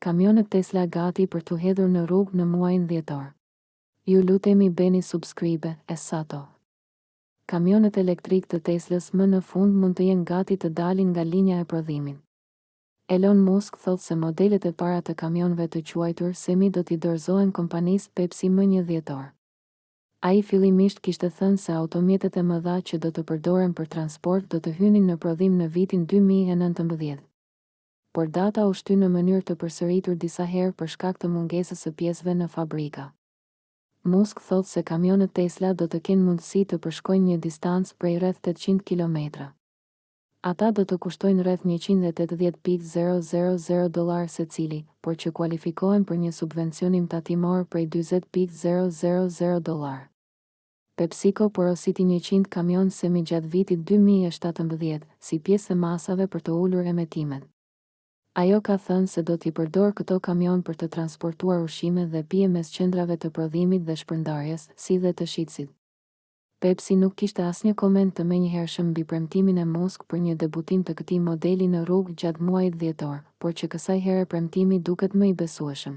Kamionët Tesla gati për t'u hedhur në rrugë në muajin dhjetor. Ju lutemi bëni subscribe e sato. Kamionët elektrikë të Teslas më në fund mund të jenë gati të dalin nga linja e prodhimit. Elon Musk thotë se modelet e para të kamionëve të quajtur semi do t'i dorëzohen kompanisë Pepsi më një dhjetor. Ai fillimisht kishte thënë se automjetet e mëdha që do të përdoren për transport do të hynin në prodhim në vitin dy mijë e nëntëmbëdhjetë. por data u shty në mënyrë të përsëritur disa herë për shkak të mungesës së pjesëve në fabrika. Musk thotë se kamionët Tesla do të kenë mundësi të përshkojnë një distancë prej rreth tetëqind kilometra. Ata do të kushtojnë rreth njëqind e tetëdhjetë pikë zero zero zero dollarë secili, por që kualifikohen për një subvencionim tatimor prej dyzet pikë zero zero zero dollarë. PepsiCo porositi njëqind kamionë semi gjatë vitit dy mijë e shtatëmbëdhjetë, si pjesë e masave për të ulur emetimet. Ajo ka thënë se do t'i përdorë këto kamionë për të transportuar ushqime dhe pije mes qendrave të prodhimit dhe shpërndarjes, si dhe te shitësit. Pepsi nuk kishte asnjë koment të menjëhershëm mbi premtimin e Musk për një debutim të këtij modeli në rrugë gjatë muajit dhjetor, por që kësaj here premtimi duket më i besueshëm.